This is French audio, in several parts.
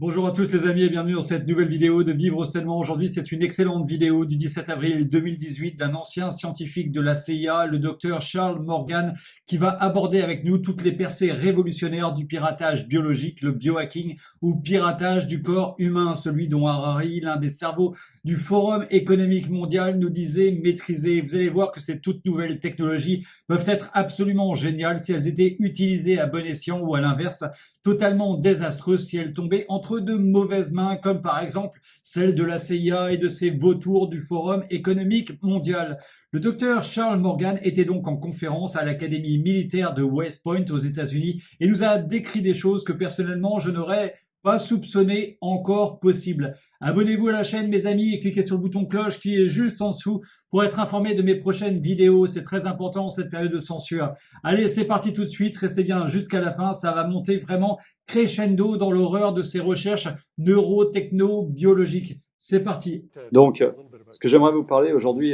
Bonjour à tous les amis et bienvenue dans cette nouvelle vidéo de Vivre sainement. Aujourd'hui, c'est une excellente vidéo du 17 avril 2018 d'un ancien scientifique de la CIA, le docteur Charles Morgan, qui va aborder avec nous toutes les percées révolutionnaires du piratage biologique, le biohacking ou piratage du corps humain, celui dont Harari, l'un des cerveaux du Forum économique mondial, nous disait maîtriser. Vous allez voir que ces toutes nouvelles technologies peuvent être absolument géniales si elles étaient utilisées à bon escient ou à l'inverse, totalement désastreuses si elles tombaient entre de mauvaises mains, comme par exemple celle de la CIA et de ses vautours du Forum économique mondial. Le docteur Charles Morgan était donc en conférence à l'Académie militaire de West Point aux États-Unis et nous a décrit des choses que personnellement je n'aurais pas soupçonné encore possible. Abonnez-vous à la chaîne mes amis et cliquez sur le bouton cloche qui est juste en dessous pour être informé de mes prochaines vidéos. C'est très important cette période de censure. Allez, c'est parti tout de suite. Restez bien jusqu'à la fin. Ça va monter vraiment crescendo dans l'horreur de ces recherches neurotechno-biologiques. C'est parti. Donc, ce que j'aimerais vous parler aujourd'hui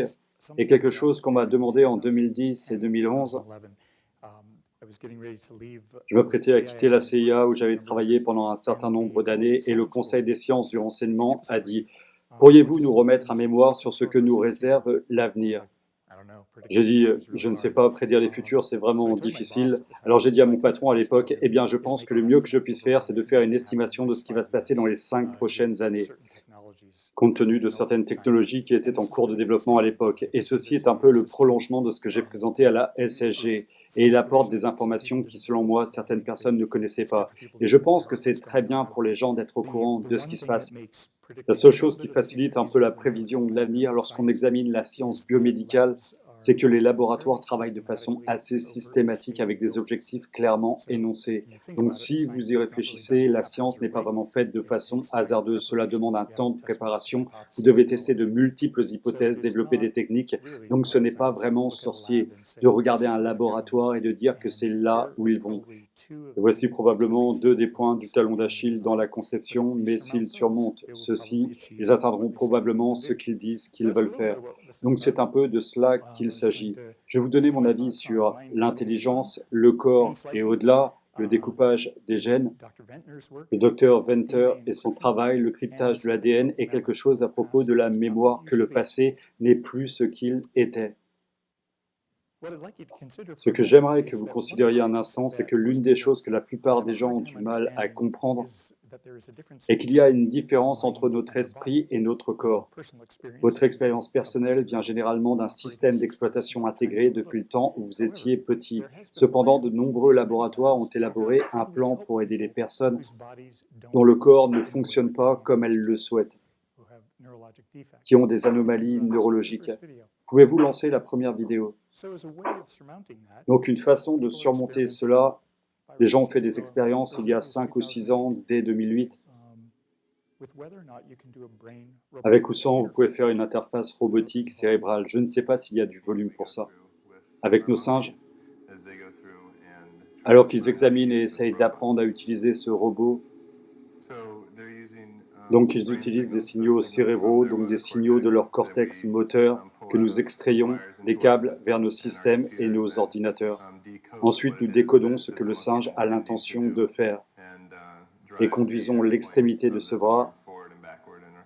est quelque chose qu'on m'a demandé en 2010 et 2011 je me prêtais à quitter la CIA où j'avais travaillé pendant un certain nombre d'années et le Conseil des sciences du renseignement a dit « Pourriez-vous nous remettre un mémoire sur ce que nous réserve l'avenir ?» J'ai dit « Je ne sais pas, prédire les futurs, c'est vraiment difficile. » Alors j'ai dit à mon patron à l'époque « Eh bien, je pense que le mieux que je puisse faire, c'est de faire une estimation de ce qui va se passer dans les cinq prochaines années. » compte tenu de certaines technologies qui étaient en cours de développement à l'époque. Et ceci est un peu le prolongement de ce que j'ai présenté à la SSG. Et il apporte des informations qui, selon moi, certaines personnes ne connaissaient pas. Et je pense que c'est très bien pour les gens d'être au courant de ce qui se passe. La seule chose qui facilite un peu la prévision de l'avenir lorsqu'on examine la science biomédicale, c'est que les laboratoires travaillent de façon assez systématique avec des objectifs clairement énoncés. Donc si vous y réfléchissez, la science n'est pas vraiment faite de façon hasardeuse. Cela demande un temps de préparation. Vous devez tester de multiples hypothèses, développer des techniques. Donc ce n'est pas vraiment sorcier de regarder un laboratoire et de dire que c'est là où ils vont. voici probablement deux des points du talon d'Achille dans la conception, mais s'ils surmontent ceci, ils atteindront probablement ce qu'ils disent qu'ils veulent faire. Donc c'est un peu de cela qu'il s'agit. Je vais vous donner mon avis sur l'intelligence, le corps et au-delà, le découpage des gènes. Le docteur Venter et son travail, le cryptage de l'ADN est quelque chose à propos de la mémoire que le passé n'est plus ce qu'il était. Ce que j'aimerais que vous considériez un instant, c'est que l'une des choses que la plupart des gens ont du mal à comprendre est qu'il y a une différence entre notre esprit et notre corps. Votre expérience personnelle vient généralement d'un système d'exploitation intégré depuis le temps où vous étiez petit. Cependant, de nombreux laboratoires ont élaboré un plan pour aider les personnes dont le corps ne fonctionne pas comme elles le souhaitent, qui ont des anomalies neurologiques. Pouvez-vous lancer la première vidéo? Donc une façon de surmonter cela, les gens ont fait des expériences il y a 5 ou 6 ans, dès 2008. Avec ou sans, vous pouvez faire une interface robotique cérébrale. Je ne sais pas s'il y a du volume pour ça. Avec nos singes, alors qu'ils examinent et essayent d'apprendre à utiliser ce robot, donc ils utilisent des signaux cérébraux, donc des signaux de leur cortex moteur, que nous extrayons des câbles vers nos systèmes et nos ordinateurs. Ensuite, nous décodons ce que le singe a l'intention de faire et conduisons l'extrémité de ce bras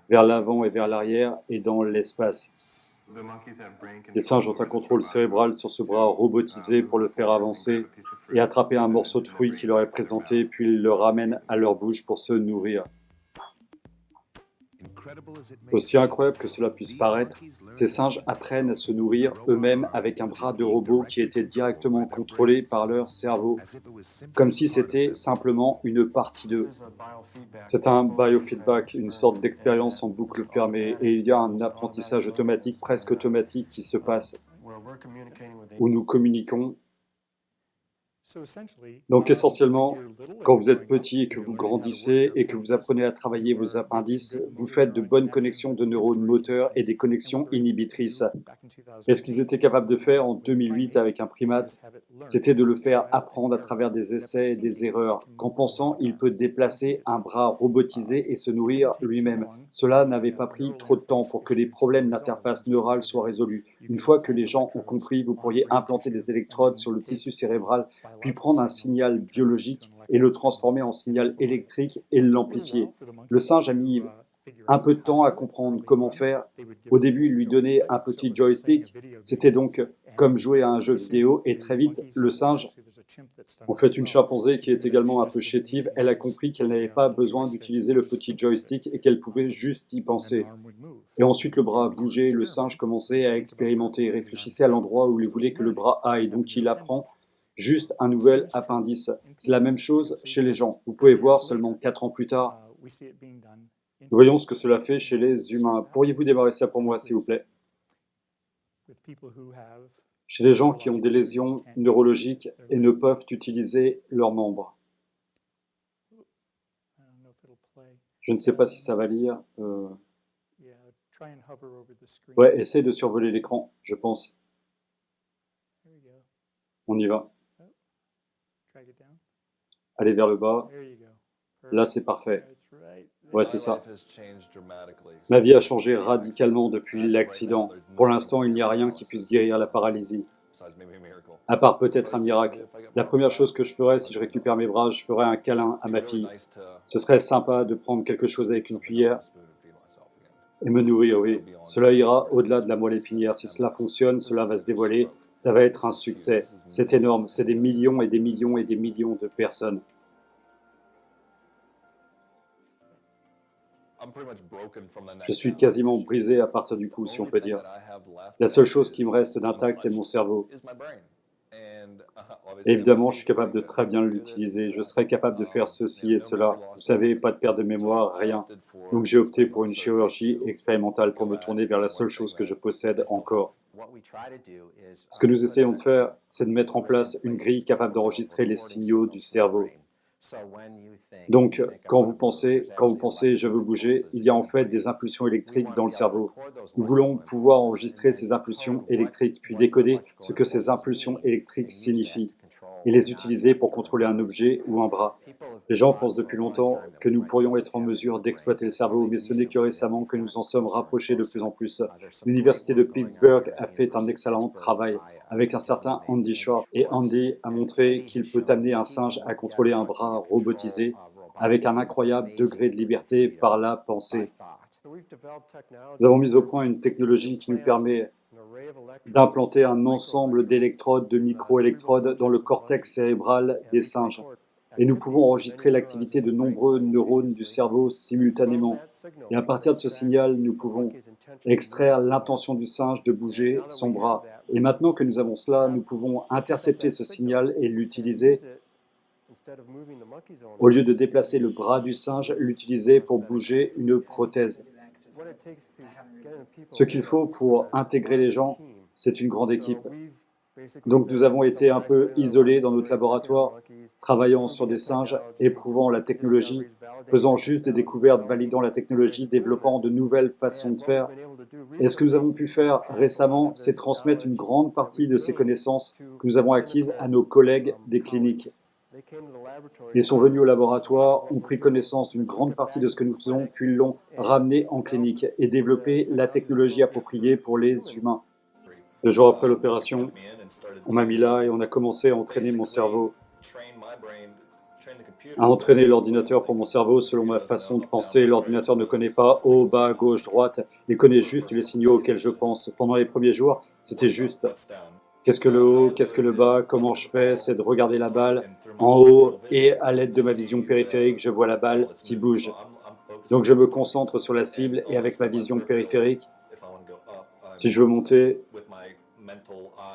vers l'avant et vers l'arrière et dans l'espace. Les singes ont un contrôle cérébral sur ce bras robotisé pour le faire avancer et attraper un morceau de fruit qui leur est présenté, puis ils le ramènent à leur bouche pour se nourrir. Aussi incroyable que cela puisse paraître, ces singes apprennent à se nourrir eux-mêmes avec un bras de robot qui était directement contrôlé par leur cerveau, comme si c'était simplement une partie d'eux. C'est un biofeedback, une sorte d'expérience en boucle fermée, et il y a un apprentissage automatique, presque automatique, qui se passe, où nous communiquons donc essentiellement, quand vous êtes petit et que vous grandissez et que vous apprenez à travailler vos appendices, vous faites de bonnes connexions de neurones moteurs et des connexions inhibitrices. Et ce qu'ils étaient capables de faire en 2008 avec un primate, c'était de le faire apprendre à travers des essais et des erreurs, qu'en pensant il peut déplacer un bras robotisé et se nourrir lui-même. Cela n'avait pas pris trop de temps pour que les problèmes d'interface neurale soient résolus. Une fois que les gens ont compris, vous pourriez implanter des électrodes sur le tissu cérébral puis prendre un signal biologique et le transformer en signal électrique et l'amplifier. Le singe a mis un peu de temps à comprendre comment faire. Au début, il lui donnait un petit joystick. C'était donc comme jouer à un jeu vidéo. Et très vite, le singe, en fait une chimpanzé qui est également un peu chétive, elle a compris qu'elle n'avait pas besoin d'utiliser le petit joystick et qu'elle pouvait juste y penser. Et ensuite, le bras bougeait, le singe commençait à expérimenter, réfléchissait à l'endroit où il voulait que le bras aille. Donc, il apprend juste un nouvel appendice. C'est la même chose chez les gens. Vous pouvez voir seulement quatre ans plus tard Voyons ce que cela fait chez les humains. Pourriez-vous démarrer ça pour moi, s'il vous plaît? Chez les gens qui ont des lésions neurologiques et ne peuvent utiliser leurs membres. Je ne sais pas si ça va lire. Euh... Ouais, essaye de survoler l'écran, je pense. On y va. Allez vers le bas. Là, c'est parfait. Ouais, c'est ça. Ma vie a changé radicalement depuis l'accident. Pour l'instant, il n'y a rien qui puisse guérir la paralysie. À part peut-être un miracle. La première chose que je ferais si je récupère mes bras, je ferais un câlin à ma fille. Ce serait sympa de prendre quelque chose avec une cuillère et me nourrir, oui. Cela ira au-delà de la moelle épinière. Si cela fonctionne, cela va se dévoiler. Ça va être un succès. C'est énorme. C'est des millions et des millions et des millions de personnes. Je suis quasiment brisé à partir du coup, si on peut dire. La seule chose qui me reste d'intact est mon cerveau. Évidemment, je suis capable de très bien l'utiliser. Je serais capable de faire ceci et cela. Vous savez, pas de perte de mémoire, rien. Donc j'ai opté pour une chirurgie expérimentale pour me tourner vers la seule chose que je possède encore. Ce que nous essayons de faire, c'est de mettre en place une grille capable d'enregistrer les signaux du cerveau. Donc, quand vous pensez, quand vous pensez je veux bouger, il y a en fait des impulsions électriques dans le cerveau. Nous voulons pouvoir enregistrer ces impulsions électriques, puis décoder ce que ces impulsions électriques signifient et les utiliser pour contrôler un objet ou un bras. Les gens pensent depuis longtemps que nous pourrions être en mesure d'exploiter le cerveau, mais ce n'est que récemment que nous en sommes rapprochés de plus en plus. L'Université de Pittsburgh a fait un excellent travail avec un certain Andy Shore, et Andy a montré qu'il peut amener un singe à contrôler un bras robotisé avec un incroyable degré de liberté par la pensée. Nous avons mis au point une technologie qui nous permet d'implanter un ensemble d'électrodes, de microélectrodes dans le cortex cérébral des singes. Et nous pouvons enregistrer l'activité de nombreux neurones du cerveau simultanément. Et à partir de ce signal, nous pouvons extraire l'intention du singe de bouger son bras. Et maintenant que nous avons cela, nous pouvons intercepter ce signal et l'utiliser au lieu de déplacer le bras du singe, l'utiliser pour bouger une prothèse. Ce qu'il faut pour intégrer les gens, c'est une grande équipe. Donc nous avons été un peu isolés dans notre laboratoire, travaillant sur des singes, éprouvant la technologie, faisant juste des découvertes, validant la technologie, développant de nouvelles façons de faire. Et ce que nous avons pu faire récemment, c'est transmettre une grande partie de ces connaissances que nous avons acquises à nos collègues des cliniques. Ils sont venus au laboratoire, ont pris connaissance d'une grande partie de ce que nous faisons, puis l'ont ramené en clinique et développé la technologie appropriée pour les humains. Deux jours après l'opération, on m'a mis là et on a commencé à entraîner mon cerveau, à entraîner l'ordinateur pour mon cerveau selon ma façon de penser. L'ordinateur ne connaît pas haut, bas, gauche, droite, il connaît juste les signaux auxquels je pense. Pendant les premiers jours, c'était juste Qu'est-ce que le haut, qu'est-ce que le bas, comment je fais, c'est de regarder la balle en haut et à l'aide de ma vision périphérique, je vois la balle qui bouge. Donc je me concentre sur la cible et avec ma vision périphérique, si je veux monter,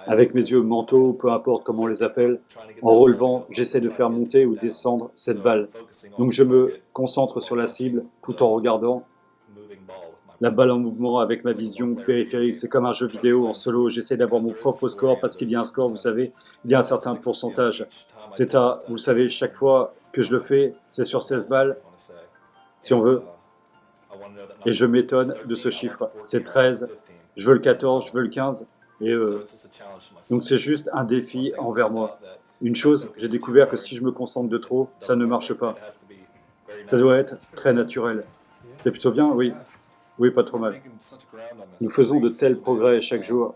avec mes yeux mentaux, peu importe comment on les appelle, en relevant, j'essaie de faire monter ou descendre cette balle. Donc je me concentre sur la cible tout en regardant la balle en mouvement avec ma vision périphérique. C'est comme un jeu vidéo en solo. J'essaie d'avoir mon propre score parce qu'il y a un score, vous savez, il y a un certain pourcentage. C'est à, vous savez, chaque fois que je le fais, c'est sur 16 balles, si on veut. Et je m'étonne de ce chiffre. C'est 13, je veux le 14, je veux le 15. Et euh, donc c'est juste un défi envers moi. Une chose, j'ai découvert que si je me concentre de trop, ça ne marche pas. Ça doit être très naturel. C'est plutôt bien, oui. Oui, pas trop mal. Nous faisons de tels progrès chaque jour.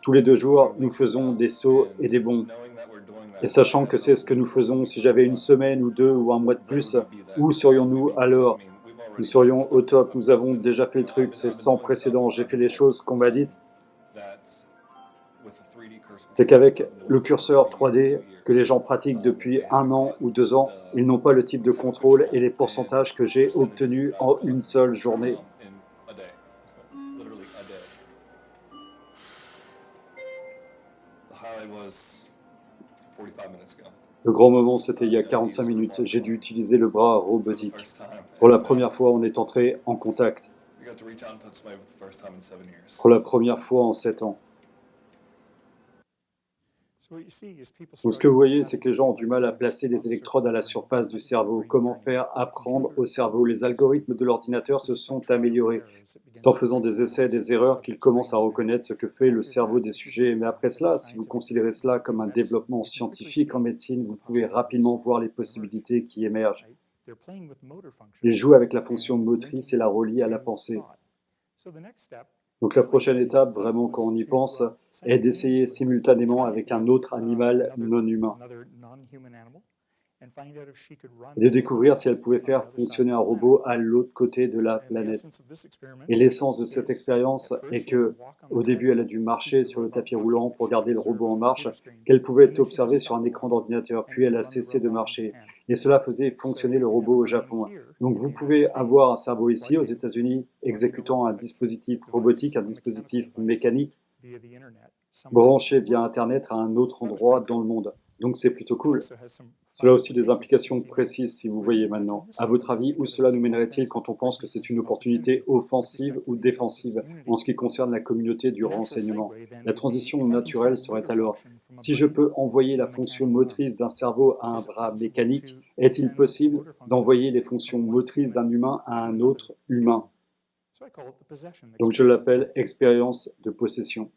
Tous les deux jours, nous faisons des sauts et des bonds. Et sachant que c'est ce que nous faisons, si j'avais une semaine ou deux ou un mois de plus, où serions-nous alors? Nous serions au top, nous avons déjà fait le truc, c'est sans précédent, j'ai fait les choses qu'on m'a dites. C'est qu'avec le curseur 3D que les gens pratiquent depuis un an ou deux ans, ils n'ont pas le type de contrôle et les pourcentages que j'ai obtenus en une seule journée. Le grand moment, c'était il y a 45 minutes. J'ai dû utiliser le bras robotique. Pour la première fois, on est entré en contact. Pour la première fois en 7 ans. Donc, ce que vous voyez, c'est que les gens ont du mal à placer les électrodes à la surface du cerveau. Comment faire apprendre au cerveau? Les algorithmes de l'ordinateur se sont améliorés. C'est en faisant des essais et des erreurs qu'ils commencent à reconnaître ce que fait le cerveau des sujets. Mais après cela, si vous considérez cela comme un développement scientifique en médecine, vous pouvez rapidement voir les possibilités qui émergent. Ils jouent avec la fonction motrice et la relient à la pensée. Donc la prochaine étape, vraiment quand on y pense, est d'essayer simultanément avec un autre animal non humain de découvrir si elle pouvait faire fonctionner un robot à l'autre côté de la planète. Et l'essence de cette expérience est que, au début, elle a dû marcher sur le tapis roulant pour garder le robot en marche, qu'elle pouvait observer sur un écran d'ordinateur, puis elle a cessé de marcher. Et cela faisait fonctionner le robot au Japon. Donc vous pouvez avoir un cerveau ici, aux États-Unis, exécutant un dispositif robotique, un dispositif mécanique, branché via Internet à un autre endroit dans le monde. Donc c'est plutôt cool. Cela a aussi des implications précises, si vous voyez maintenant. À votre avis, où cela nous mènerait-il quand on pense que c'est une opportunité offensive ou défensive en ce qui concerne la communauté du renseignement? La transition naturelle serait alors, si je peux envoyer la fonction motrice d'un cerveau à un bras mécanique, est-il possible d'envoyer les fonctions motrices d'un humain à un autre humain? Donc je l'appelle expérience de possession.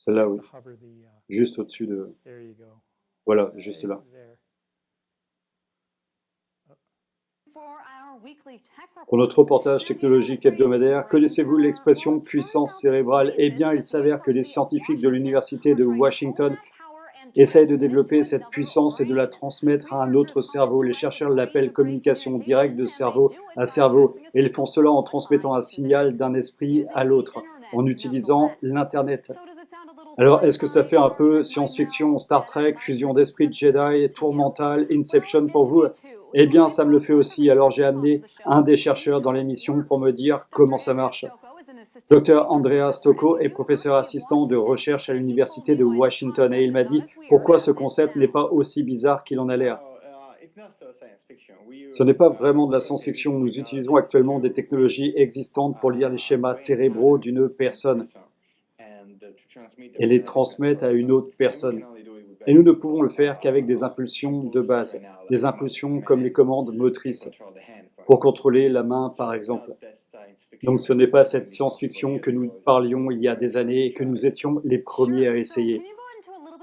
Celle-là, oui. Uh, juste au-dessus de... Voilà, juste là. Pour notre reportage technologique hebdomadaire, connaissez-vous l'expression puissance cérébrale Eh bien, il s'avère que les scientifiques de l'Université de Washington essayent de développer cette puissance et de la transmettre à un autre cerveau. Les chercheurs l'appellent communication directe de cerveau à cerveau, et ils font cela en transmettant un signal d'un esprit à l'autre, en utilisant l'Internet. Alors, est-ce que ça fait un peu science-fiction, Star Trek, fusion d'esprit de Jedi, tour mental, Inception pour vous? Eh bien, ça me le fait aussi. Alors, j'ai amené un des chercheurs dans l'émission pour me dire comment ça marche. Dr Andrea Stocco est professeur assistant de recherche à l'Université de Washington et il m'a dit pourquoi ce concept n'est pas aussi bizarre qu'il en a l'air? Ce n'est pas vraiment de la science-fiction. Nous utilisons actuellement des technologies existantes pour lire les schémas cérébraux d'une personne et les transmettre à une autre personne. Et nous ne pouvons le faire qu'avec des impulsions de base, des impulsions comme les commandes motrices, pour contrôler la main par exemple. Donc ce n'est pas cette science-fiction que nous parlions il y a des années et que nous étions les premiers à essayer.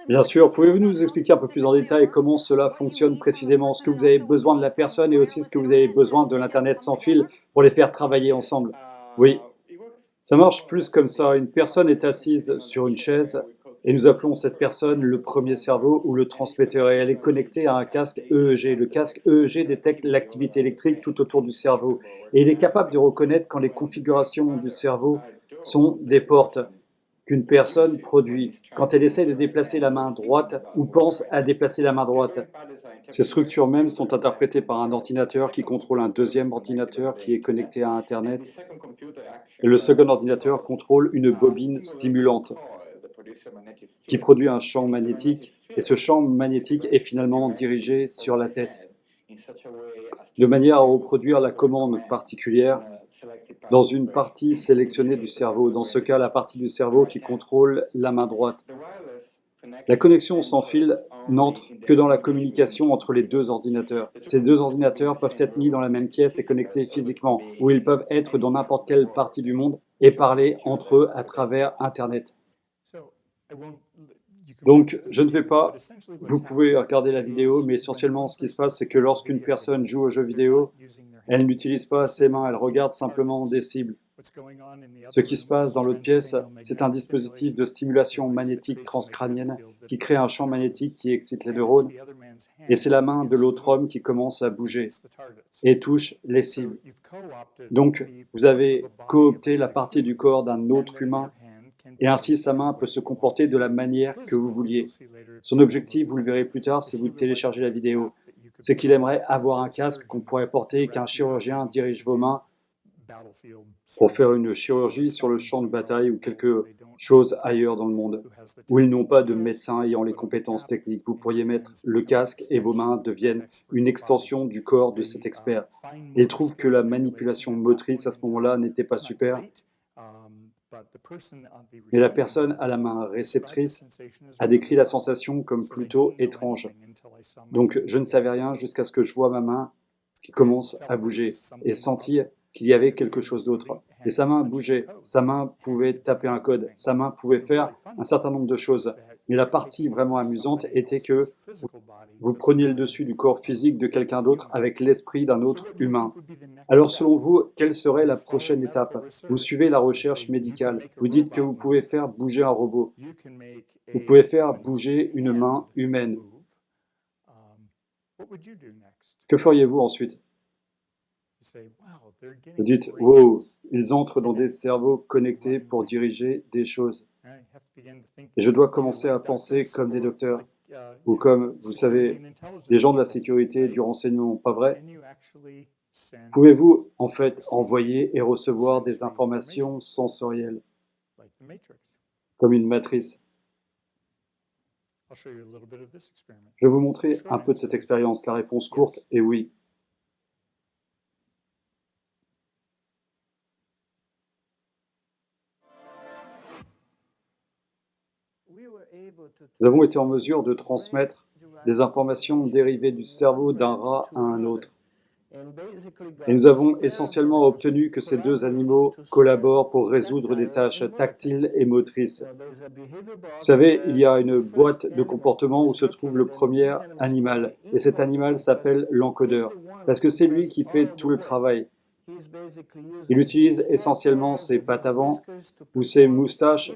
Bien sûr, pouvez-vous nous expliquer un peu plus en détail comment cela fonctionne précisément, ce que vous avez besoin de la personne et aussi ce que vous avez besoin de l'Internet sans fil pour les faire travailler ensemble? Oui, ça marche plus comme ça. Une personne est assise sur une chaise et nous appelons cette personne le premier cerveau ou le transmetteur et elle est connectée à un casque EEG. Le casque EEG détecte l'activité électrique tout autour du cerveau et il est capable de reconnaître quand les configurations du cerveau sont des portes qu'une personne produit quand elle essaie de déplacer la main droite ou pense à déplacer la main droite. Ces structures mêmes sont interprétées par un ordinateur qui contrôle un deuxième ordinateur qui est connecté à Internet. Le second ordinateur contrôle une bobine stimulante qui produit un champ magnétique. Et ce champ magnétique est finalement dirigé sur la tête, de manière à reproduire la commande particulière dans une partie sélectionnée du cerveau, dans ce cas la partie du cerveau qui contrôle la main droite. La connexion sans fil n'entre que dans la communication entre les deux ordinateurs. Ces deux ordinateurs peuvent être mis dans la même pièce et connectés physiquement, ou ils peuvent être dans n'importe quelle partie du monde et parler entre eux à travers Internet. Donc, je ne vais pas, vous pouvez regarder la vidéo, mais essentiellement ce qui se passe, c'est que lorsqu'une personne joue aux jeux vidéo, elle n'utilise pas ses mains, elle regarde simplement des cibles. Ce qui se passe dans l'autre pièce, c'est un dispositif de stimulation magnétique transcrânienne qui crée un champ magnétique qui excite les neurones, et c'est la main de l'autre homme qui commence à bouger et touche les cibles. Donc, vous avez coopté la partie du corps d'un autre humain, et ainsi sa main peut se comporter de la manière que vous vouliez. Son objectif, vous le verrez plus tard si vous téléchargez la vidéo, c'est qu'il aimerait avoir un casque qu'on pourrait porter et qu'un chirurgien dirige vos mains pour faire une chirurgie sur le champ de bataille ou quelque chose ailleurs dans le monde, où ils n'ont pas de médecin ayant les compétences techniques. Vous pourriez mettre le casque et vos mains deviennent une extension du corps de cet expert. Il trouve que la manipulation motrice à ce moment-là n'était pas super, mais la personne à la main réceptrice a décrit la sensation comme plutôt étrange. Donc je ne savais rien jusqu'à ce que je vois ma main qui commence à bouger et sentir qu'il y avait quelque chose d'autre. Et sa main bougeait, sa main pouvait taper un code, sa main pouvait faire un certain nombre de choses. Mais la partie vraiment amusante était que vous preniez le dessus du corps physique de quelqu'un d'autre avec l'esprit d'un autre humain. Alors selon vous, quelle serait la prochaine étape? Vous suivez la recherche médicale. Vous dites que vous pouvez faire bouger un robot. Vous pouvez faire bouger une main humaine. Que feriez-vous ensuite? Vous dites, wow, ils entrent dans des cerveaux connectés pour diriger des choses. Et je dois commencer à penser comme des docteurs, ou comme, vous savez, des gens de la sécurité, du renseignement, pas vrai? Pouvez-vous en fait envoyer et recevoir des informations sensorielles, comme une matrice Je vais vous montrer un peu de cette expérience. La réponse courte est oui. Nous avons été en mesure de transmettre des informations dérivées du cerveau d'un rat à un autre. Et nous avons essentiellement obtenu que ces deux animaux collaborent pour résoudre des tâches tactiles et motrices. Vous savez, il y a une boîte de comportement où se trouve le premier animal, et cet animal s'appelle l'encodeur, parce que c'est lui qui fait tout le travail. Il utilise essentiellement ses pattes avant ou ses moustaches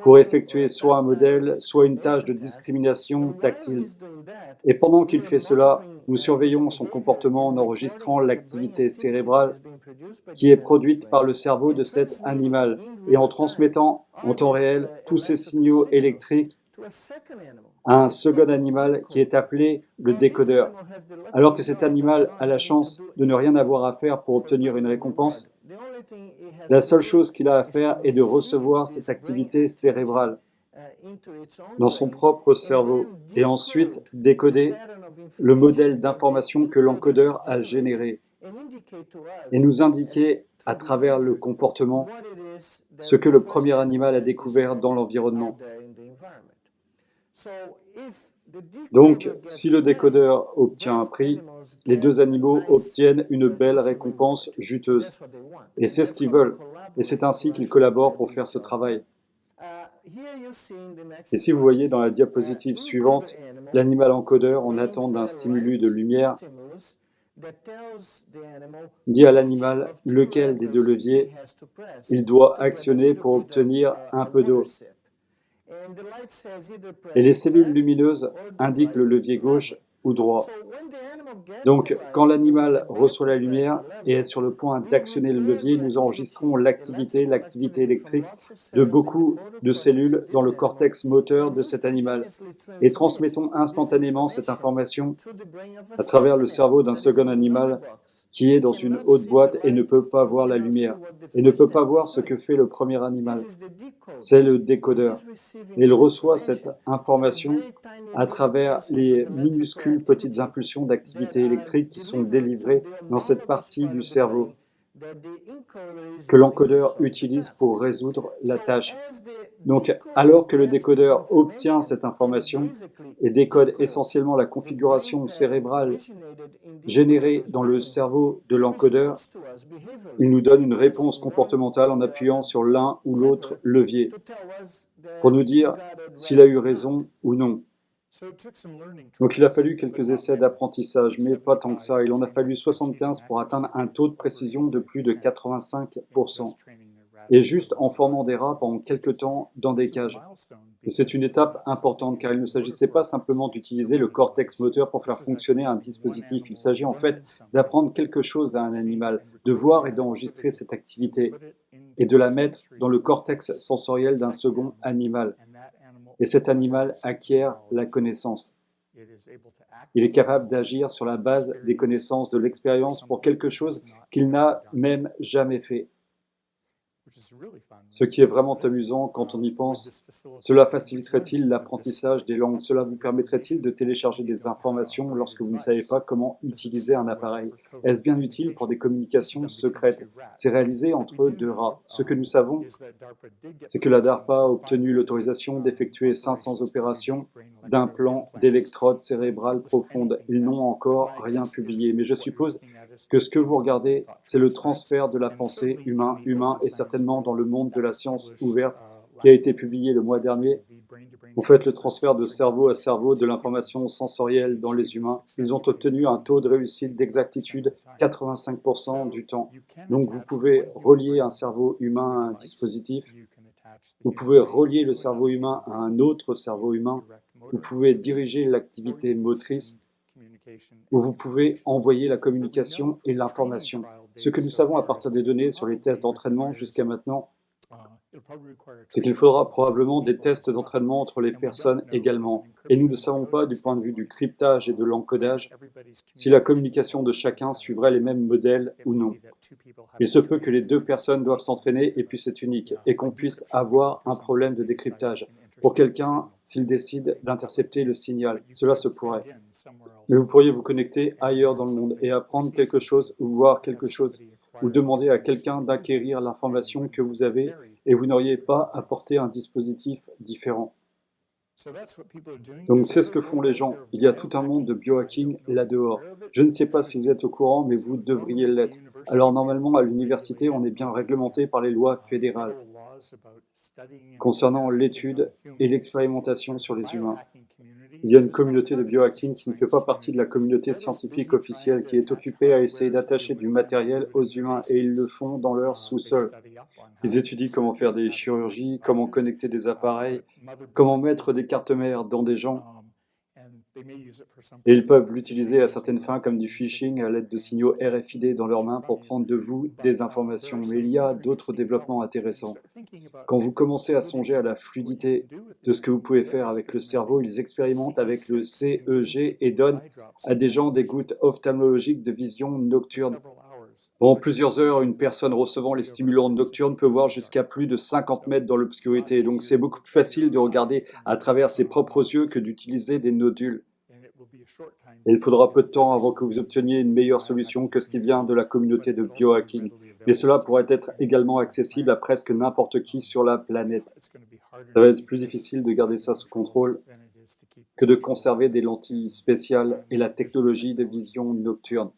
pour effectuer soit un modèle, soit une tâche de discrimination tactile. Et pendant qu'il fait cela, nous surveillons son comportement en enregistrant l'activité cérébrale qui est produite par le cerveau de cet animal et en transmettant en temps réel tous ces signaux électriques un second animal qui est appelé le décodeur. Alors que cet animal a la chance de ne rien avoir à faire pour obtenir une récompense, la seule chose qu'il a à faire est de recevoir cette activité cérébrale dans son propre cerveau et ensuite décoder le modèle d'information que l'encodeur a généré et nous indiquer à travers le comportement ce que le premier animal a découvert dans l'environnement. Donc, si le décodeur obtient un prix, les deux animaux obtiennent une belle récompense juteuse. Et c'est ce qu'ils veulent. Et c'est ainsi qu'ils collaborent pour faire ce travail. Et si vous voyez dans la diapositive suivante, l'animal encodeur, en attente d'un stimulus de lumière, dit à l'animal lequel des deux leviers il doit actionner pour obtenir un peu d'eau. Et les cellules lumineuses indiquent le levier gauche ou droit. Donc, quand l'animal reçoit la lumière et est sur le point d'actionner le levier, nous enregistrons l'activité, l'activité électrique de beaucoup de cellules dans le cortex moteur de cet animal. et transmettons instantanément cette information à travers le cerveau d'un second animal qui est dans une haute boîte et ne peut pas voir la lumière, et ne peut pas voir ce que fait le premier animal. C'est le décodeur. Il reçoit cette information à travers les minuscules petites impulsions d'activité électrique qui sont délivrées dans cette partie du cerveau que l'encodeur utilise pour résoudre la tâche. Donc, alors que le décodeur obtient cette information et décode essentiellement la configuration cérébrale générée dans le cerveau de l'encodeur, il nous donne une réponse comportementale en appuyant sur l'un ou l'autre levier pour nous dire s'il a eu raison ou non. Donc il a fallu quelques essais d'apprentissage, mais pas tant que ça. Il en a fallu 75 pour atteindre un taux de précision de plus de 85%. et juste en formant des rats pendant quelques temps dans des cages. C'est une étape importante car il ne s'agissait pas simplement d'utiliser le cortex moteur pour faire fonctionner un dispositif. Il s'agit en fait d'apprendre quelque chose à un animal, de voir et d'enregistrer cette activité et de la mettre dans le cortex sensoriel d'un second animal. Et cet animal acquiert la connaissance. Il est capable d'agir sur la base des connaissances, de l'expérience pour quelque chose qu'il n'a même jamais fait. Ce qui est vraiment amusant quand on y pense, cela faciliterait-il l'apprentissage des langues? Cela vous permettrait-il de télécharger des informations lorsque vous ne savez pas comment utiliser un appareil? Est-ce bien utile pour des communications secrètes? C'est réalisé entre deux rats. Ce que nous savons, c'est que la DARPA a obtenu l'autorisation d'effectuer 500 opérations d'un plan d'électrode cérébrale profonde. Ils n'ont encore rien publié, mais je suppose que ce que vous regardez, c'est le transfert de la pensée humain-humain et certainement dans le monde de la science ouverte qui a été publié le mois dernier. Vous faites le transfert de cerveau à cerveau de l'information sensorielle dans les humains. Ils ont obtenu un taux de réussite d'exactitude 85% du temps. Donc vous pouvez relier un cerveau humain à un dispositif. Vous pouvez relier le cerveau humain à un autre cerveau humain. Vous pouvez diriger l'activité motrice où vous pouvez envoyer la communication et l'information. Ce que nous savons à partir des données sur les tests d'entraînement jusqu'à maintenant, c'est qu'il faudra probablement des tests d'entraînement entre les personnes également. Et nous ne savons pas, du point de vue du cryptage et de l'encodage, si la communication de chacun suivrait les mêmes modèles ou non. Il se peut que les deux personnes doivent s'entraîner et puis c'est unique, et qu'on puisse avoir un problème de décryptage. Pour quelqu'un, s'il décide d'intercepter le signal, cela se pourrait. Mais vous pourriez vous connecter ailleurs dans le monde et apprendre quelque chose ou voir quelque chose ou demander à quelqu'un d'acquérir l'information que vous avez et vous n'auriez pas apporté un dispositif différent. Donc c'est ce que font les gens. Il y a tout un monde de biohacking là-dehors. Je ne sais pas si vous êtes au courant, mais vous devriez l'être. Alors normalement, à l'université, on est bien réglementé par les lois fédérales concernant l'étude et l'expérimentation sur les humains. Il y a une communauté de biohacking qui ne fait pas partie de la communauté scientifique officielle, qui est occupée à essayer d'attacher du matériel aux humains, et ils le font dans leur sous-sol. Ils étudient comment faire des chirurgies, comment connecter des appareils, comment mettre des cartes mères dans des gens, et ils peuvent l'utiliser à certaines fins comme du phishing à l'aide de signaux RFID dans leurs mains pour prendre de vous des informations. Mais il y a d'autres développements intéressants. Quand vous commencez à songer à la fluidité de ce que vous pouvez faire avec le cerveau, ils expérimentent avec le CEG et donnent à des gens des gouttes ophtalmologiques de vision nocturne. Pendant plusieurs heures, une personne recevant les stimulants nocturnes peut voir jusqu'à plus de 50 mètres dans l'obscurité. Donc c'est beaucoup plus facile de regarder à travers ses propres yeux que d'utiliser des nodules. Et il faudra peu de temps avant que vous obteniez une meilleure solution que ce qui vient de la communauté de biohacking. Mais cela pourrait être également accessible à presque n'importe qui sur la planète. Ça va être plus difficile de garder ça sous contrôle que de conserver des lentilles spéciales et la technologie de vision nocturne.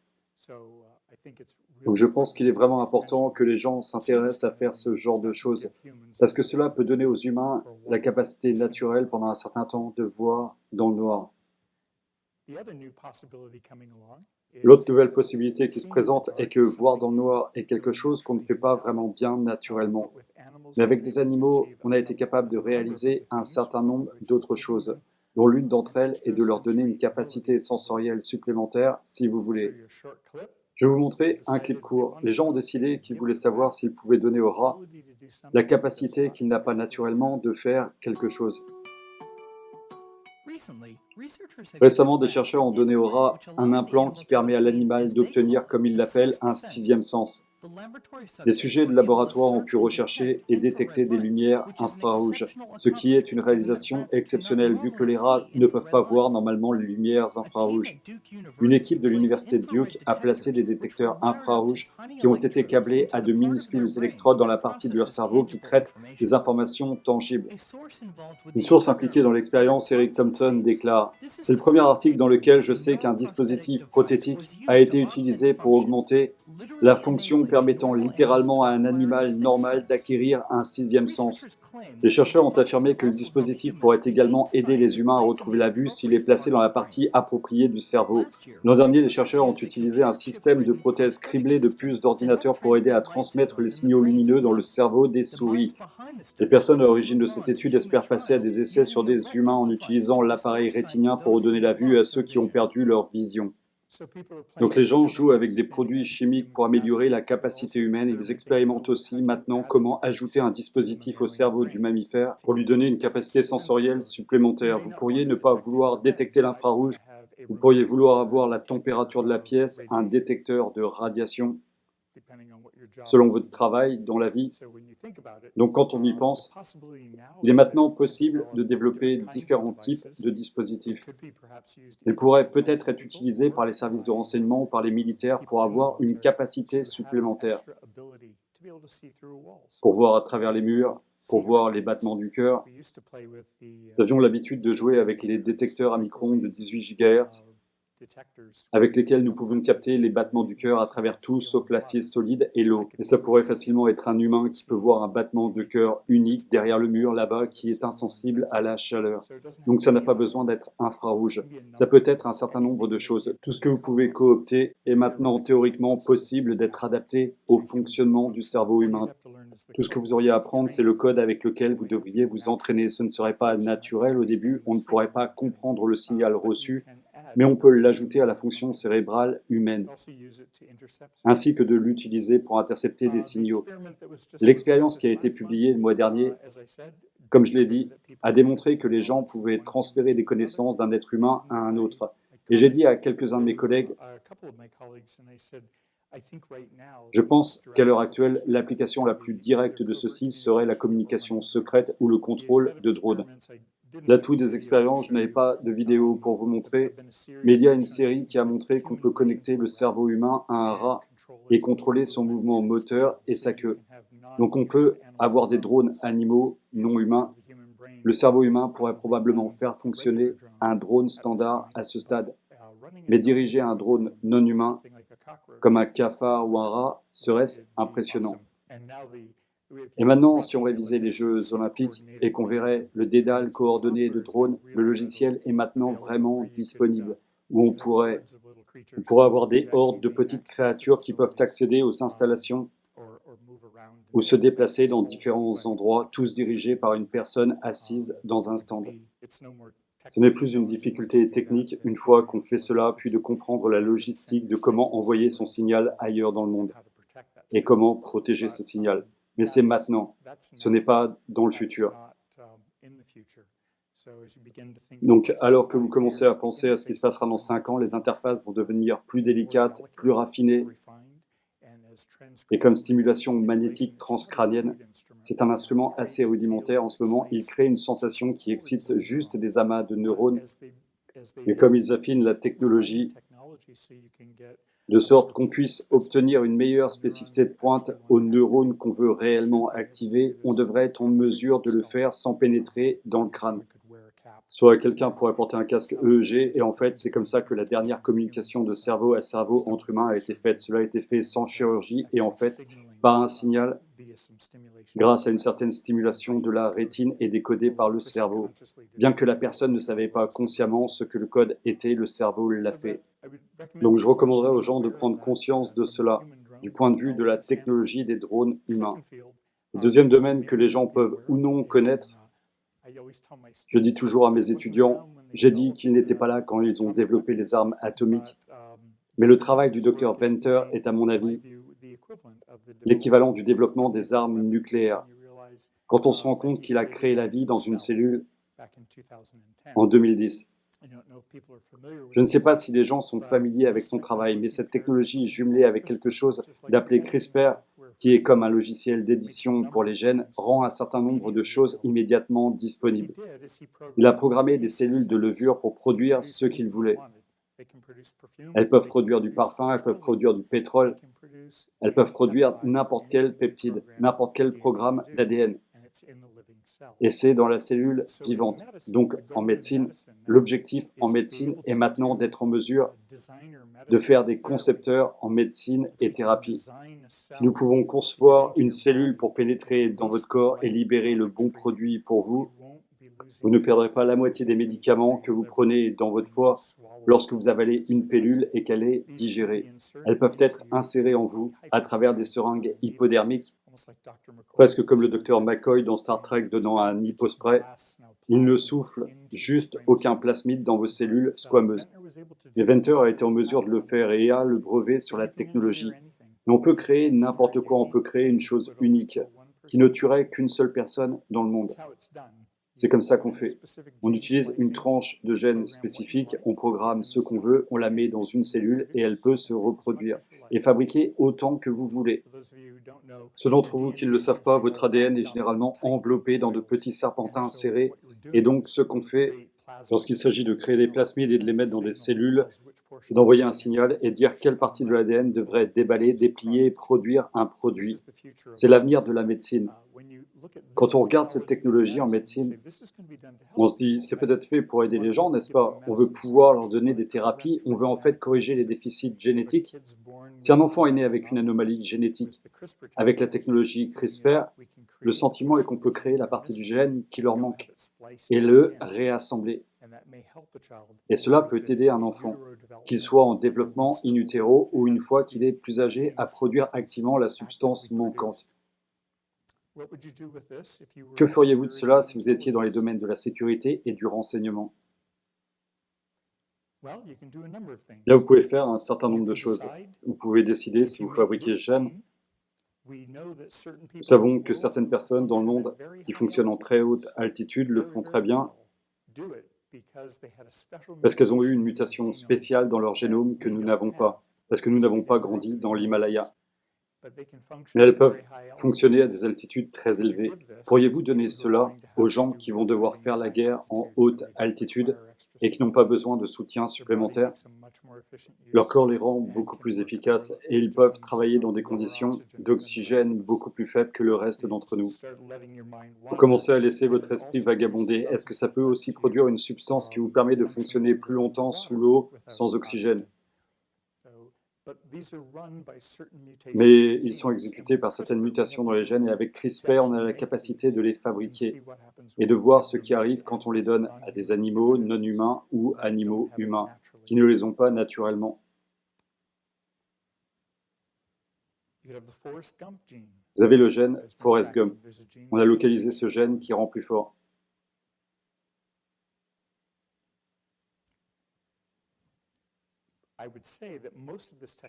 Donc je pense qu'il est vraiment important que les gens s'intéressent à faire ce genre de choses, parce que cela peut donner aux humains la capacité naturelle pendant un certain temps de voir dans le noir. L'autre nouvelle possibilité qui se présente est que voir dans le noir est quelque chose qu'on ne fait pas vraiment bien naturellement. Mais avec des animaux, on a été capable de réaliser un certain nombre d'autres choses, dont l'une d'entre elles est de leur donner une capacité sensorielle supplémentaire, si vous voulez. Je vais vous montrer un clip court. Les gens ont décidé qu'ils voulaient savoir s'ils pouvaient donner au rat la capacité qu'il n'a pas naturellement de faire quelque chose. Récemment, des chercheurs ont donné au rat un implant qui permet à l'animal d'obtenir, comme ils l'appellent, un sixième sens. Les sujets de laboratoire ont pu rechercher et détecter des lumières infrarouges, ce qui est une réalisation exceptionnelle vu que les rats ne peuvent pas voir normalement les lumières infrarouges. Une équipe de l'université de Duke a placé des détecteurs infrarouges qui ont été câblés à de minuscules électrodes dans la partie de leur cerveau qui traitent des informations tangibles. Une source impliquée dans l'expérience, Eric Thompson, déclare « C'est le premier article dans lequel je sais qu'un dispositif prothétique a été utilisé pour augmenter la fonction permettant littéralement à un animal normal d'acquérir un sixième sens. Les chercheurs ont affirmé que le dispositif pourrait également aider les humains à retrouver la vue s'il est placé dans la partie appropriée du cerveau. L'an dernier, les chercheurs ont utilisé un système de prothèses criblées de puces d'ordinateur pour aider à transmettre les signaux lumineux dans le cerveau des souris. Les personnes à l'origine de cette étude espèrent passer à des essais sur des humains en utilisant l'appareil rétinien pour redonner la vue à ceux qui ont perdu leur vision. Donc les gens jouent avec des produits chimiques pour améliorer la capacité humaine. Ils expérimentent aussi maintenant comment ajouter un dispositif au cerveau du mammifère pour lui donner une capacité sensorielle supplémentaire. Vous pourriez ne pas vouloir détecter l'infrarouge, vous pourriez vouloir avoir la température de la pièce, un détecteur de radiation? Selon votre travail dans la vie. Donc quand on y pense, il est maintenant possible de développer différents types de dispositifs. Ils pourraient peut-être être utilisés par les services de renseignement ou par les militaires pour avoir une capacité supplémentaire, pour voir à travers les murs, pour voir les battements du cœur. Nous avions l'habitude de jouer avec les détecteurs à micro-ondes de 18 GHz avec lesquels nous pouvons capter les battements du cœur à travers tout sauf l'acier solide et l'eau. Et ça pourrait facilement être un humain qui peut voir un battement de cœur unique derrière le mur là-bas qui est insensible à la chaleur. Donc ça n'a pas besoin d'être infrarouge. Ça peut être un certain nombre de choses. Tout ce que vous pouvez coopter est maintenant théoriquement possible d'être adapté au fonctionnement du cerveau humain. Tout ce que vous auriez à apprendre, c'est le code avec lequel vous devriez vous entraîner. Ce ne serait pas naturel au début, on ne pourrait pas comprendre le signal reçu mais on peut l'ajouter à la fonction cérébrale humaine, ainsi que de l'utiliser pour intercepter des signaux. L'expérience qui a été publiée le mois dernier, comme je l'ai dit, a démontré que les gens pouvaient transférer des connaissances d'un être humain à un autre. Et j'ai dit à quelques-uns de mes collègues, je pense qu'à l'heure actuelle, l'application la plus directe de ceci serait la communication secrète ou le contrôle de drones. L'atout des expériences, je n'avais pas de vidéo pour vous montrer, mais il y a une série qui a montré qu'on peut connecter le cerveau humain à un rat et contrôler son mouvement moteur et sa queue. Donc on peut avoir des drones animaux non humains. Le cerveau humain pourrait probablement faire fonctionner un drone standard à ce stade, mais diriger un drone non humain, comme un cafard ou un rat, serait-ce impressionnant. Et maintenant, si on révisait les Jeux olympiques et qu'on verrait le dédale coordonné de drones, le logiciel est maintenant vraiment disponible, où on pourrait, on pourrait avoir des hordes de petites créatures qui peuvent accéder aux installations ou se déplacer dans différents endroits, tous dirigés par une personne assise dans un stand. Ce n'est plus une difficulté technique une fois qu'on fait cela, puis de comprendre la logistique de comment envoyer son signal ailleurs dans le monde et comment protéger ce signal mais c'est maintenant, ce n'est pas dans le futur. Donc, alors que vous commencez à penser à ce qui se passera dans 5 ans, les interfaces vont devenir plus délicates, plus raffinées. Et comme stimulation magnétique transcrânienne, c'est un instrument assez rudimentaire en ce moment. Il crée une sensation qui excite juste des amas de neurones. Et comme ils affinent la technologie, de sorte qu'on puisse obtenir une meilleure spécificité de pointe aux neurones qu'on veut réellement activer, on devrait être en mesure de le faire sans pénétrer dans le crâne. Soit quelqu'un pourrait porter un casque EEG, et en fait, c'est comme ça que la dernière communication de cerveau à cerveau entre humains a été faite. Cela a été fait sans chirurgie, et en fait, par un signal, grâce à une certaine stimulation de la rétine et décodée par le cerveau. Bien que la personne ne savait pas consciemment ce que le code était, le cerveau l'a fait. Donc je recommanderais aux gens de prendre conscience de cela du point de vue de la technologie des drones humains. Le deuxième domaine que les gens peuvent ou non connaître, je dis toujours à mes étudiants, j'ai dit qu'ils n'étaient pas là quand ils ont développé les armes atomiques, mais le travail du docteur Venter est à mon avis l'équivalent du développement des armes nucléaires. Quand on se rend compte qu'il a créé la vie dans une cellule en 2010. Je ne sais pas si les gens sont familiers avec son travail, mais cette technologie jumelée avec quelque chose d'appelé CRISPR, qui est comme un logiciel d'édition pour les gènes, rend un certain nombre de choses immédiatement disponibles. Il a programmé des cellules de levure pour produire ce qu'il voulait. Elles peuvent produire du parfum, elles peuvent produire du pétrole, elles peuvent produire n'importe quel peptide, n'importe quel programme d'ADN. Et c'est dans la cellule vivante. Donc en médecine, l'objectif en médecine est maintenant d'être en mesure de faire des concepteurs en médecine et thérapie. Si nous pouvons concevoir une cellule pour pénétrer dans votre corps et libérer le bon produit pour vous, vous ne perdrez pas la moitié des médicaments que vous prenez dans votre foie lorsque vous avalez une pilule et qu'elle est digérée. Elles peuvent être insérées en vous à travers des seringues hypodermiques, presque comme le docteur McCoy dans Star Trek donnant un hypospray. Il ne souffle juste aucun plasmide dans vos cellules squameuses. Mais Venter a été en mesure de le faire et a le brevet sur la technologie. Mais on peut créer n'importe quoi, on peut créer une chose unique qui ne tuerait qu'une seule personne dans le monde. C'est comme ça qu'on fait. On utilise une tranche de gène spécifique, on programme ce qu'on veut, on la met dans une cellule et elle peut se reproduire et fabriquer autant que vous voulez. Ceux d'entre vous qui ne le savent pas, votre ADN est généralement enveloppé dans de petits serpentins serrés et donc ce qu'on fait lorsqu'il s'agit de créer des plasmides et de les mettre dans des cellules, c'est d'envoyer un signal et dire quelle partie de l'ADN devrait déballer, déplier et produire un produit. C'est l'avenir de la médecine. Quand on regarde cette technologie en médecine, on se dit, c'est peut-être fait pour aider les gens, n'est-ce pas? On veut pouvoir leur donner des thérapies, on veut en fait corriger les déficits génétiques. Si un enfant est né avec une anomalie génétique, avec la technologie CRISPR, le sentiment est qu'on peut créer la partie du gène qui leur manque et le réassembler. Et cela peut aider un enfant, qu'il soit en développement in utero ou une fois qu'il est plus âgé, à produire activement la substance manquante. Que feriez-vous de cela si vous étiez dans les domaines de la sécurité et du renseignement? Là, vous pouvez faire un certain nombre de choses. Vous pouvez décider si vous fabriquez ce gène. Nous savons que certaines personnes dans le monde qui fonctionnent en très haute altitude le font très bien parce qu'elles ont eu une mutation spéciale dans leur génome que nous n'avons pas, parce que nous n'avons pas grandi dans l'Himalaya. Mais elles peuvent fonctionner à des altitudes très élevées. Pourriez-vous donner cela aux gens qui vont devoir faire la guerre en haute altitude et qui n'ont pas besoin de soutien supplémentaire? Leur corps les rend beaucoup plus efficaces et ils peuvent travailler dans des conditions d'oxygène beaucoup plus faibles que le reste d'entre nous. Vous commencez à laisser votre esprit vagabonder. Est-ce que ça peut aussi produire une substance qui vous permet de fonctionner plus longtemps sous l'eau sans oxygène? Mais ils sont exécutés par certaines mutations dans les gènes et avec CRISPR, on a la capacité de les fabriquer et de voir ce qui arrive quand on les donne à des animaux non humains ou animaux humains qui ne les ont pas naturellement. Vous avez le gène Forrest Gump. On a localisé ce gène qui rend plus fort.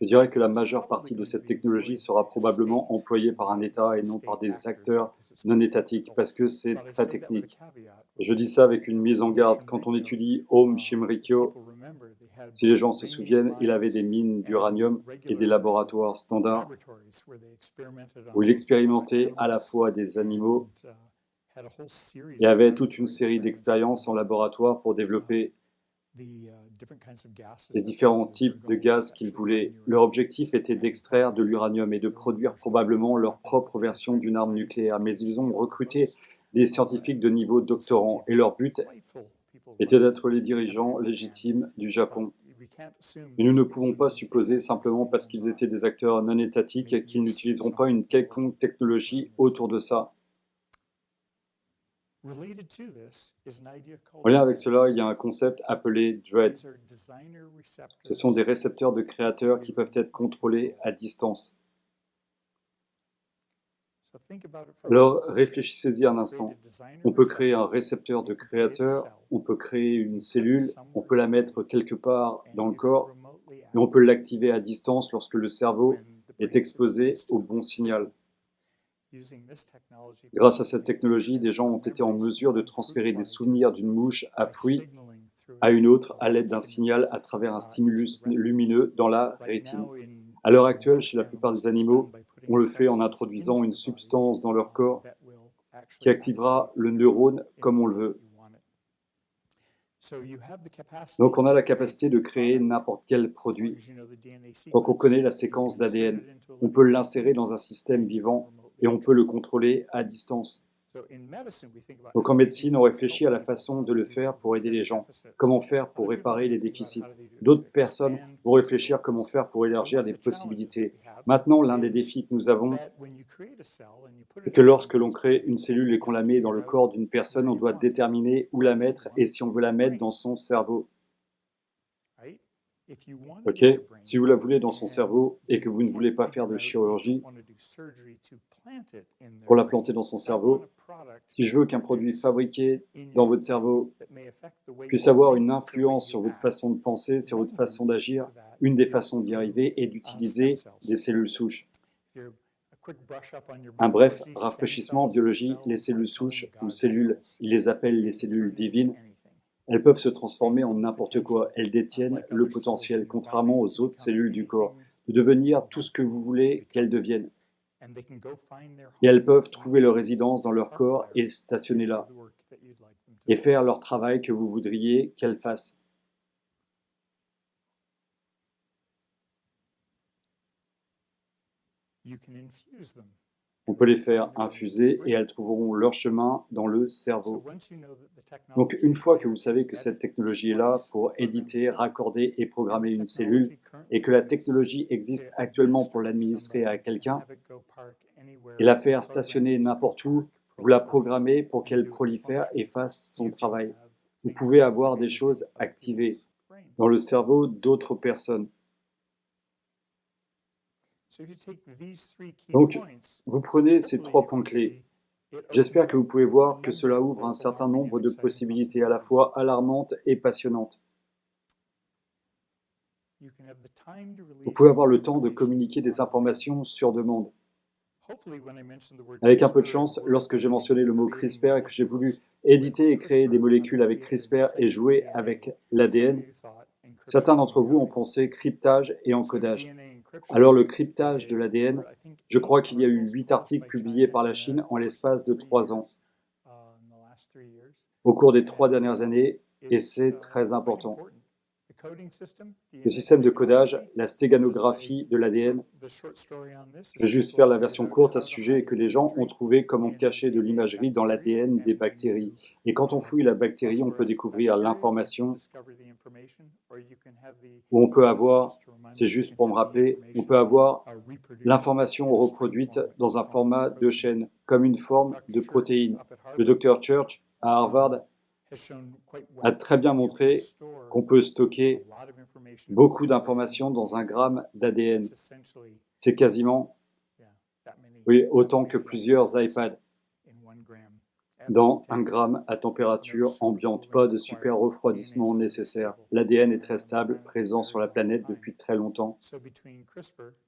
Je dirais que la majeure partie de cette technologie sera probablement employée par un État et non par des acteurs non étatiques, parce que c'est très technique. Je dis ça avec une mise en garde. Quand on étudie Om Shimrikyo, si les gens se souviennent, il avait des mines d'uranium et des laboratoires standards où il expérimentait à la fois des animaux et avait toute une série d'expériences en laboratoire pour développer les différents types de gaz qu'ils voulaient. Leur objectif était d'extraire de l'uranium et de produire probablement leur propre version d'une arme nucléaire, mais ils ont recruté des scientifiques de niveau doctorant et leur but était d'être les dirigeants légitimes du Japon. Mais nous ne pouvons pas supposer simplement parce qu'ils étaient des acteurs non étatiques qu'ils n'utiliseront pas une quelconque technologie autour de ça. En lien avec cela, il y a un concept appelé DREAD. Ce sont des récepteurs de créateurs qui peuvent être contrôlés à distance. Alors réfléchissez-y un instant. On peut créer un récepteur de créateur, on peut créer une cellule, on peut la mettre quelque part dans le corps, et on peut l'activer à distance lorsque le cerveau est exposé au bon signal. Grâce à cette technologie, des gens ont été en mesure de transférer des souvenirs d'une mouche à fruits à une autre à l'aide d'un signal à travers un stimulus lumineux dans la rétine. À l'heure actuelle, chez la plupart des animaux, on le fait en introduisant une substance dans leur corps qui activera le neurone comme on le veut. Donc on a la capacité de créer n'importe quel produit. Donc on connaît la séquence d'ADN. On peut l'insérer dans un système vivant et on peut le contrôler à distance. Donc en médecine, on réfléchit à la façon de le faire pour aider les gens, comment faire pour réparer les déficits? D'autres personnes vont réfléchir comment faire pour élargir les possibilités. Maintenant, l'un des défis que nous avons, c'est que lorsque l'on crée une cellule et qu'on la met dans le corps d'une personne, on doit déterminer où la mettre et si on veut la mettre dans son cerveau. Ok, si vous la voulez dans son cerveau et que vous ne voulez pas faire de chirurgie pour la planter dans son cerveau, si je veux qu'un produit fabriqué dans votre cerveau puisse avoir une influence sur votre façon de penser, sur votre façon d'agir, une des façons d'y arriver est d'utiliser des cellules souches. Un bref rafraîchissement en biologie, les cellules souches ou cellules, ils les appellent les cellules divines, elles peuvent se transformer en n'importe quoi. Elles détiennent le potentiel, contrairement aux autres cellules du corps, de devenir tout ce que vous voulez qu'elles deviennent. Et elles peuvent trouver leur résidence dans leur corps et stationner là, et faire leur travail que vous voudriez qu'elles fassent. On peut les faire infuser et elles trouveront leur chemin dans le cerveau. Donc une fois que vous savez que cette technologie est là pour éditer, raccorder et programmer une cellule et que la technologie existe actuellement pour l'administrer à quelqu'un et la faire stationner n'importe où, vous la programmez pour qu'elle prolifère et fasse son travail. Vous pouvez avoir des choses activées dans le cerveau d'autres personnes. Donc, vous prenez ces trois points clés. J'espère que vous pouvez voir que cela ouvre un certain nombre de possibilités à la fois alarmantes et passionnantes. Vous pouvez avoir le temps de communiquer des informations sur demande. Avec un peu de chance, lorsque j'ai mentionné le mot CRISPR et que j'ai voulu éditer et créer des molécules avec CRISPR et jouer avec l'ADN, certains d'entre vous ont pensé cryptage et encodage. Alors le cryptage de l'ADN, je crois qu'il y a eu huit articles publiés par la Chine en l'espace de trois ans, au cours des trois dernières années, et c'est très important. Le système de codage, la stéganographie de l'ADN. Je vais juste faire la version courte à ce sujet que les gens ont trouvé comment cacher de l'imagerie dans l'ADN des bactéries. Et quand on fouille la bactérie, on peut découvrir l'information ou on peut avoir, c'est juste pour me rappeler, on peut avoir l'information reproduite dans un format de chaîne, comme une forme de protéine. Le docteur Church à Harvard a très bien montré qu'on peut stocker beaucoup d'informations dans un gramme d'ADN. C'est quasiment oui, autant que plusieurs iPads dans un gramme à température ambiante. Pas de super refroidissement nécessaire. L'ADN est très stable, présent sur la planète depuis très longtemps.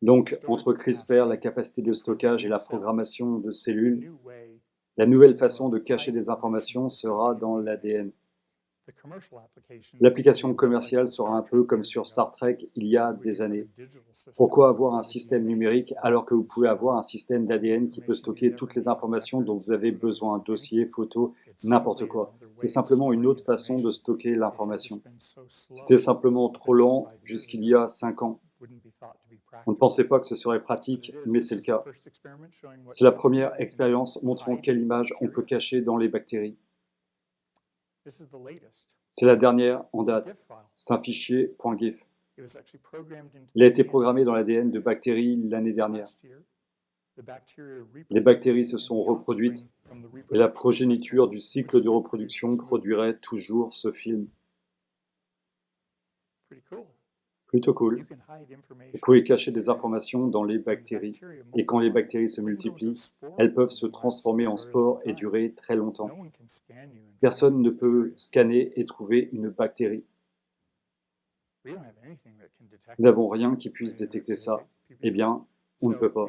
Donc, entre CRISPR, la capacité de stockage et la programmation de cellules, la nouvelle façon de cacher des informations sera dans l'ADN. L'application commerciale sera un peu comme sur Star Trek il y a des années. Pourquoi avoir un système numérique alors que vous pouvez avoir un système d'ADN qui peut stocker toutes les informations dont vous avez besoin, dossiers, photos, n'importe quoi. C'est simplement une autre façon de stocker l'information. C'était simplement trop lent jusqu'il y a cinq ans. On ne pensait pas que ce serait pratique, mais c'est le cas. C'est la première expérience montrant quelle image on peut cacher dans les bactéries. C'est la dernière en date. C'est un fichier .gif. Il a été programmé dans l'ADN de bactéries l'année dernière. Les bactéries se sont reproduites et la progéniture du cycle de reproduction produirait toujours ce film. Plutôt cool. Vous pouvez cacher des informations dans les bactéries. Et quand les bactéries se multiplient, elles peuvent se transformer en spores et durer très longtemps. Personne ne peut scanner et trouver une bactérie. Nous n'avons rien qui puisse détecter ça. Eh bien, on ne peut pas.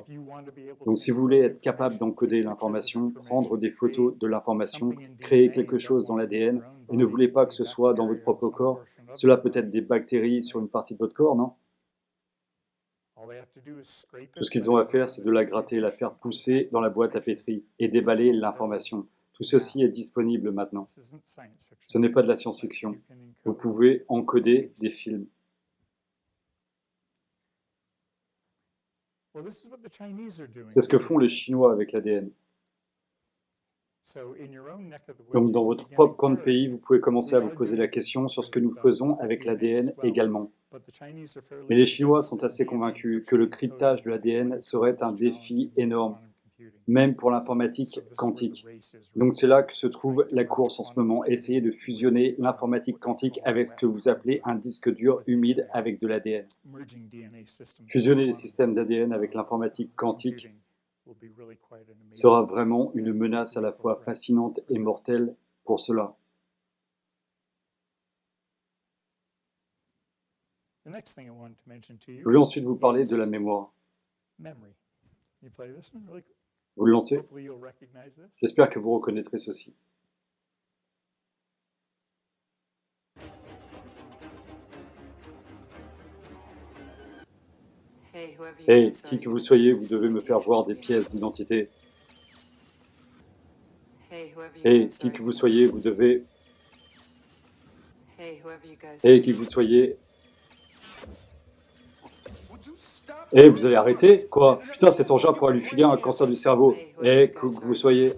Donc si vous voulez être capable d'encoder l'information, prendre des photos de l'information, créer quelque chose dans l'ADN, et ne voulez pas que ce soit dans votre propre corps, cela peut être des bactéries sur une partie de votre corps, non? Tout ce qu'ils ont à faire, c'est de la gratter, la faire pousser dans la boîte à pétri et déballer l'information. Tout ceci est disponible maintenant. Ce n'est pas de la science-fiction. Vous pouvez encoder des films. C'est ce que font les Chinois avec l'ADN. Donc dans votre propre coin de pays, vous pouvez commencer à vous poser la question sur ce que nous faisons avec l'ADN également. Mais les Chinois sont assez convaincus que le cryptage de l'ADN serait un défi énorme, même pour l'informatique quantique. Donc c'est là que se trouve la course en ce moment, essayer de fusionner l'informatique quantique avec ce que vous appelez un disque dur humide avec de l'ADN. Fusionner les systèmes d'ADN avec l'informatique quantique sera vraiment une menace à la fois fascinante et mortelle pour cela. Je voulais ensuite vous parler de la mémoire. Vous le lancez. J'espère que vous reconnaîtrez ceci. Hey, qui que vous soyez, vous devez me faire voir des pièces d'identité. Hey, qui que vous soyez, vous devez... Hey, qui que vous soyez... Hey, vous allez arrêter Quoi Putain, cet engin pourrait lui filer un cancer du cerveau. Hey, qui que vous soyez...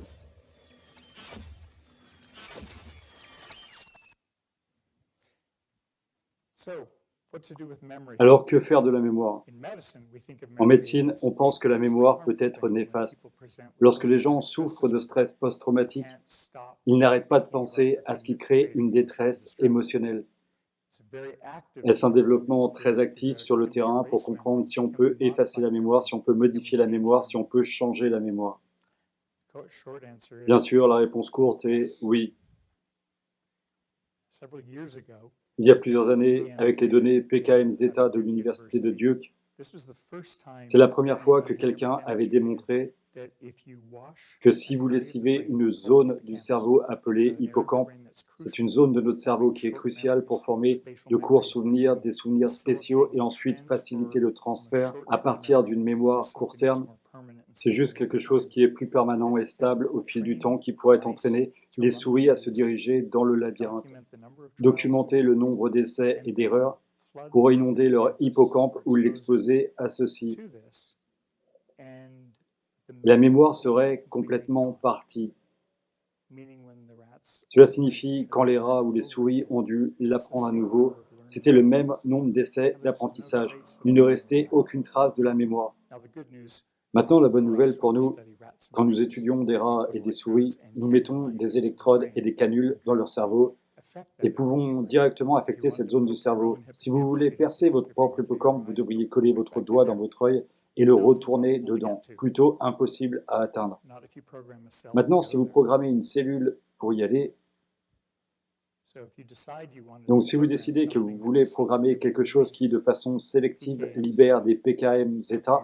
Alors que faire de la mémoire En médecine, on pense que la mémoire peut être néfaste. Lorsque les gens souffrent de stress post-traumatique, ils n'arrêtent pas de penser à ce qui crée une détresse émotionnelle. Est-ce un développement très actif sur le terrain pour comprendre si on peut effacer la mémoire, si on peut modifier la mémoire, si on peut changer la mémoire? Bien sûr, la réponse courte est oui. Il y a plusieurs années, avec les données PKM-Zeta de l'Université de Duke, c'est la première fois que quelqu'un avait démontré que si vous lessivez une zone du cerveau appelée hippocampe, c'est une zone de notre cerveau qui est cruciale pour former de courts souvenirs, des souvenirs spéciaux et ensuite faciliter le transfert à partir d'une mémoire court terme. C'est juste quelque chose qui est plus permanent et stable au fil du temps qui pourrait entraîner les souris à se diriger dans le labyrinthe. Documenter le nombre d'essais et d'erreurs pour inonder leur hippocampe ou l'exposer à ceci. La mémoire serait complètement partie. Cela signifie quand les rats ou les souris ont dû l'apprendre à nouveau, c'était le même nombre d'essais d'apprentissage. Il ne restait aucune trace de la mémoire. Maintenant, la bonne nouvelle pour nous, quand nous étudions des rats et des souris, nous mettons des électrodes et des canules dans leur cerveau et pouvons directement affecter cette zone du cerveau. Si vous voulez percer votre propre hippocampe, vous devriez coller votre doigt dans votre œil et le retourner dedans. Plutôt impossible à atteindre. Maintenant, si vous programmez une cellule pour y aller, donc si vous décidez que vous voulez programmer quelque chose qui, de façon sélective, libère des PKM zeta,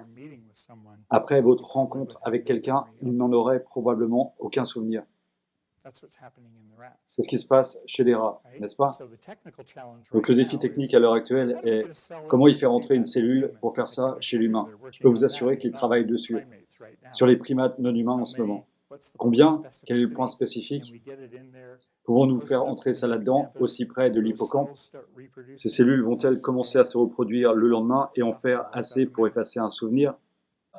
après votre rencontre avec quelqu'un, il n'en aurait probablement aucun souvenir. C'est ce qui se passe chez les rats, n'est-ce pas? Donc le défi technique à l'heure actuelle est comment y faire entrer une cellule pour faire ça chez l'humain? Je peux vous assurer qu'il travaille dessus, sur les primates non humains en ce moment. Combien? Quel est le point spécifique? Pouvons-nous faire entrer ça là-dedans, aussi près de l'hippocampe? Ces cellules vont-elles commencer à se reproduire le lendemain et en faire assez pour effacer un souvenir?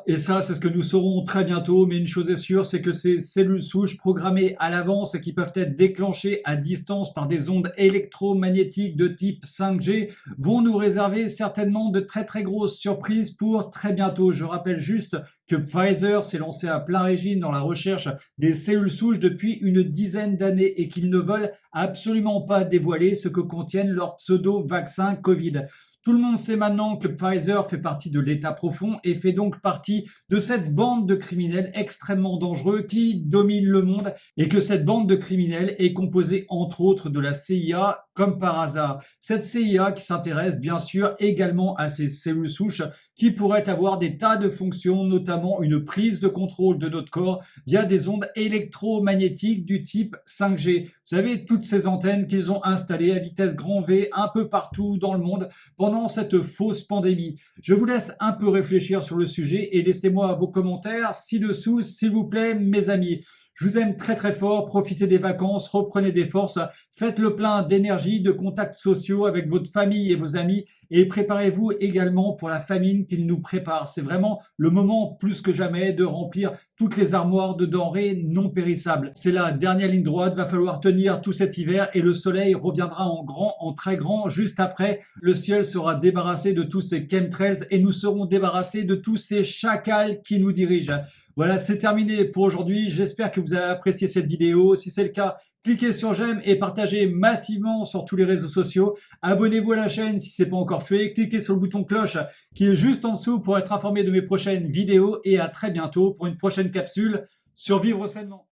Et ça, c'est ce que nous saurons très bientôt, mais une chose est sûre, c'est que ces cellules souches programmées à l'avance et qui peuvent être déclenchées à distance par des ondes électromagnétiques de type 5G vont nous réserver certainement de très très grosses surprises pour très bientôt. Je rappelle juste que Pfizer s'est lancé à plein régime dans la recherche des cellules souches depuis une dizaine d'années et qu'ils ne veulent absolument pas dévoiler ce que contiennent leurs pseudo-vaccins Covid. Tout le monde sait maintenant que Pfizer fait partie de l'État profond et fait donc partie de cette bande de criminels extrêmement dangereux qui domine le monde et que cette bande de criminels est composée entre autres de la CIA comme par hasard. Cette CIA qui s'intéresse bien sûr également à ces cellules souches qui pourraient avoir des tas de fonctions, notamment une prise de contrôle de notre corps via des ondes électromagnétiques du type 5G. Vous savez, toutes ces antennes qu'ils ont installées à vitesse grand V un peu partout dans le monde pendant cette fausse pandémie. Je vous laisse un peu réfléchir sur le sujet et laissez-moi vos commentaires ci-dessous, s'il vous plaît, mes amis. Je vous aime très très fort. Profitez des vacances, reprenez des forces, faites le plein d'énergie, de contacts sociaux avec votre famille et vos amis et préparez-vous également pour la famine qu'il nous prépare. C'est vraiment le moment plus que jamais de remplir toutes les armoires de denrées non périssables. C'est la dernière ligne droite, va falloir tenir tout cet hiver et le soleil reviendra en grand, en très grand juste après. Le ciel sera débarrassé de tous ces chemtrails et nous serons débarrassés de tous ces chacals qui nous dirigent. Voilà, c'est terminé pour aujourd'hui. J'espère que vous avez apprécié cette vidéo. Si c'est le cas, cliquez sur j'aime et partagez massivement sur tous les réseaux sociaux. Abonnez-vous à la chaîne si ce n'est pas encore fait. Cliquez sur le bouton cloche qui est juste en dessous pour être informé de mes prochaines vidéos et à très bientôt pour une prochaine capsule sur Vivre sainement.